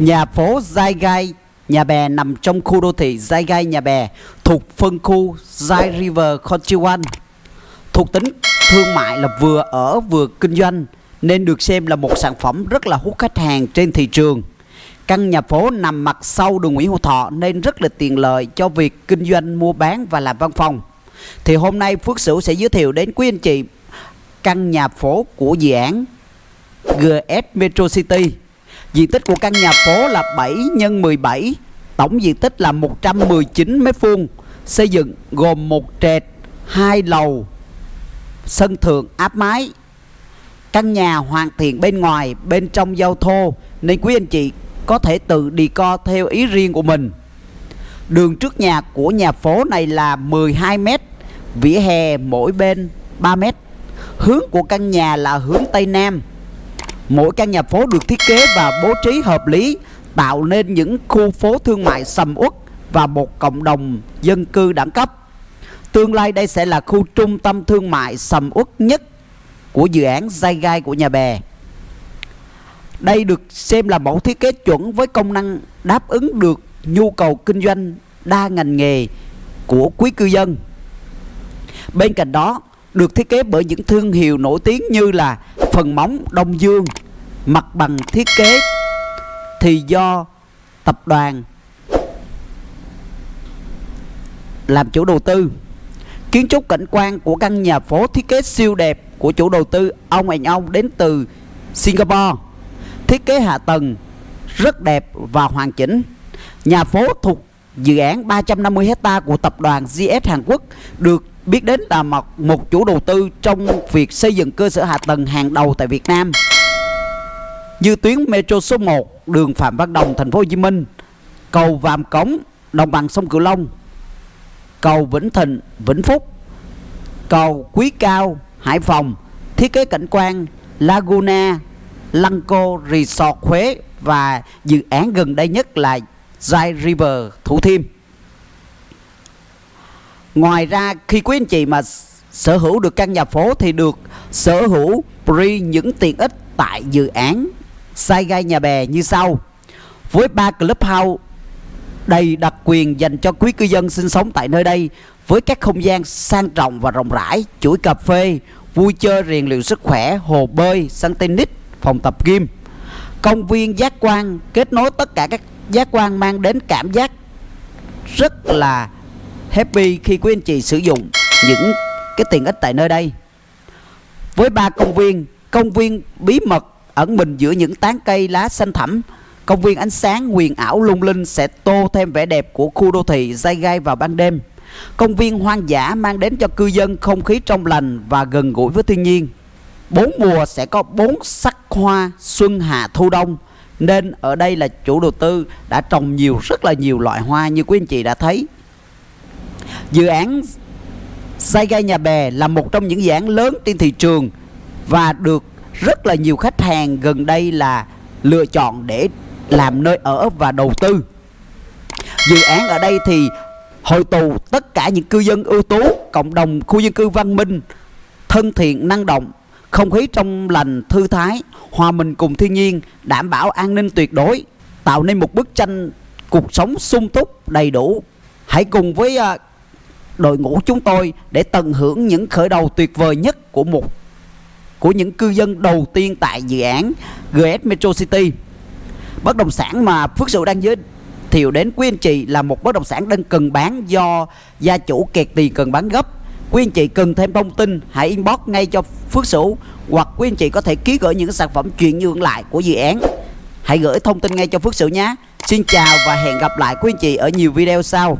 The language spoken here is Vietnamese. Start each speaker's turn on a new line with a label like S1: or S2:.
S1: Nhà phố Giai Gai Nhà Bè nằm trong khu đô thị Giai Gai Nhà Bè, thuộc phân khu Giai River Country Thuộc tính thương mại là vừa ở vừa kinh doanh, nên được xem là một sản phẩm rất là hút khách hàng trên thị trường. Căn nhà phố nằm mặt sau đường Nguyễn Hữu Thọ nên rất là tiện lợi cho việc kinh doanh, mua bán và làm văn phòng. Thì hôm nay Phước Sửu sẽ giới thiệu đến quý anh chị căn nhà phố của dự án GS Metro City. Diện tích của căn nhà phố là 7 x 17, tổng diện tích là 119 m vuông xây dựng gồm một trệt, hai lầu, sân thượng áp mái. Căn nhà hoàn thiện bên ngoài, bên trong giao thô nên quý anh chị có thể tự đi co theo ý riêng của mình. Đường trước nhà của nhà phố này là 12 m, vỉa hè mỗi bên 3 m. Hướng của căn nhà là hướng Tây Nam. Mỗi căn nhà phố được thiết kế và bố trí hợp lý, tạo nên những khu phố thương mại sầm uất và một cộng đồng dân cư đẳng cấp. Tương lai đây sẽ là khu trung tâm thương mại sầm uất nhất của dự án dây gai của nhà bè. Đây được xem là mẫu thiết kế chuẩn với công năng đáp ứng được nhu cầu kinh doanh đa ngành nghề của quý cư dân. Bên cạnh đó, được thiết kế bởi những thương hiệu nổi tiếng như là phần móng Đông Dương, mặt bằng thiết kế thì do tập đoàn làm chủ đầu tư. Kiến trúc cảnh quan của căn nhà phố thiết kế siêu đẹp của chủ đầu tư ông anh ông đến từ Singapore. Thiết kế hạ tầng rất đẹp và hoàn chỉnh. Nhà phố thuộc dự án 350 hecta của tập đoàn GS Hàn Quốc được biết đến là một, một chủ đầu tư trong việc xây dựng cơ sở hạ tầng hàng đầu tại Việt Nam như tuyến metro số 1 đường Phạm Văn Đồng thành phố Hồ Chí Minh, cầu Vàm Cống đồng bằng sông Cửu Long, cầu Vĩnh Thịnh Vĩnh Phúc, cầu Quý Cao Hải Phòng, thiết kế cảnh quan Laguna, Lăng-cô Resort Huế và dự án gần đây nhất là Zai River Thủ Thiêm. Ngoài ra khi quý anh chị mà sở hữu được căn nhà phố thì được sở hữu free những tiện ích tại dự án sai gai nhà bè như sau. Với ba clubhouse đầy đặc quyền dành cho quý cư dân sinh sống tại nơi đây với các không gian sang trọng và rộng rãi, chuỗi cà phê, vui chơi rèn luyện sức khỏe, hồ bơi, sân tennis, phòng tập gym. Công viên giác quan kết nối tất cả các giác quan mang đến cảm giác rất là happy khi quý anh chị sử dụng những cái tiện ích tại nơi đây. Với ba công viên, công viên bí mật ẩn mình giữa những tán cây lá xanh thẳm, công viên ánh sáng huyền ảo lung linh sẽ tô thêm vẻ đẹp của khu đô thị dai gai vào ban đêm. Công viên hoang dã mang đến cho cư dân không khí trong lành và gần gũi với thiên nhiên. Bốn mùa sẽ có bốn sắc hoa xuân hạ thu đông nên ở đây là chủ đầu tư đã trồng nhiều rất là nhiều loại hoa như quý anh chị đã thấy. Dự án Sai gai nhà bè là một trong những dự án lớn trên thị trường và được rất là nhiều khách hàng gần đây là lựa chọn để làm nơi ở và đầu tư. Dự án ở đây thì hội tụ tất cả những cư dân ưu tú, cộng đồng khu dân cư văn minh, thân thiện, năng động, không khí trong lành, thư thái, hòa mình cùng thiên nhiên, đảm bảo an ninh tuyệt đối, tạo nên một bức tranh cuộc sống sung túc, đầy đủ. Hãy cùng với à, đội ngũ chúng tôi để tận hưởng những khởi đầu tuyệt vời nhất của một của những cư dân đầu tiên tại dự án GS Metro City. Bất động sản mà Phước Sửu đang giới thiệu đến quý anh chị là một bất động sản đang cần bán do gia chủ kẹt tiền cần bán gấp. Quý anh chị cần thêm thông tin, hãy inbox ngay cho Phước Sửu hoặc quý anh chị có thể ký gửi những sản phẩm chuyển nhượng lại của dự án. Hãy gửi thông tin ngay cho Phước Sửu nhé. Xin chào và hẹn gặp lại quý anh chị ở nhiều video sau.